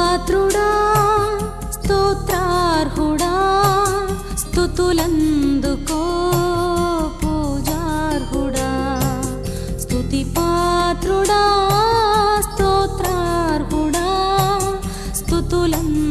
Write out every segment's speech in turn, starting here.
పాత్రుడా స్తోత్రార్హుడా స్థుతులందుకో పూజార్హుడా. స్తుతి పాత్రుడా స్తోత్రార్హుడా స్థుతులందు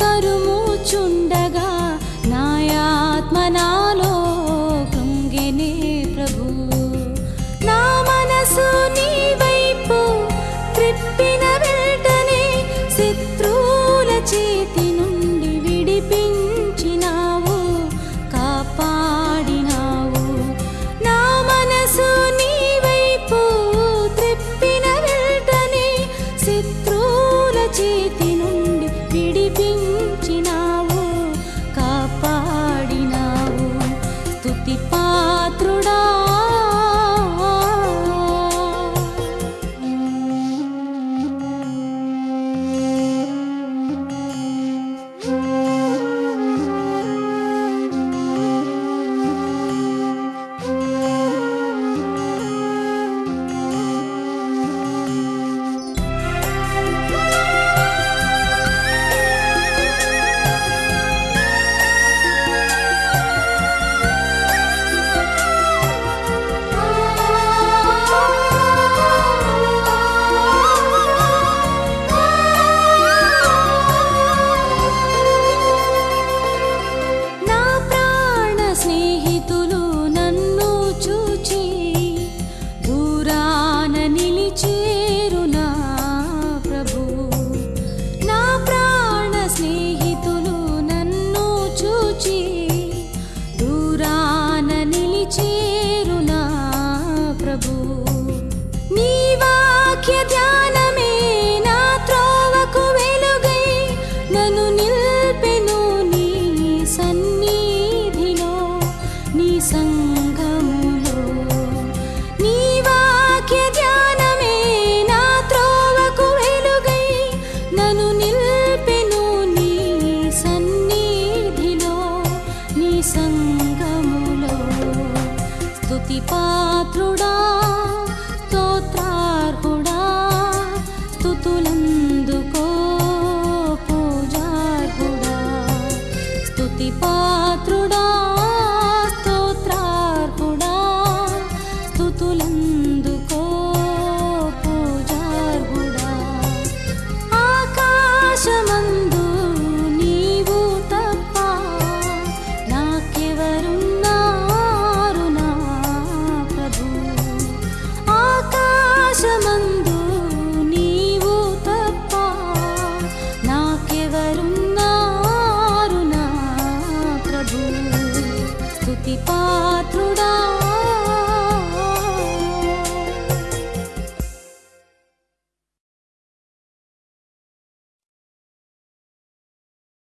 తరుముచుండగా నాయాత్మ నాలో కృంగినే ప్రభు. నా మనసు నీ వైపు త్రిప్పిన వెంటనే శత్రువుల చేతి నుండి విడిపించినావు కాపాడినావు. నా మనసు నీ వైపు త్రిప్పిన వెంటనే శత్రు సంగములో స్తుతి పాత్రుడా.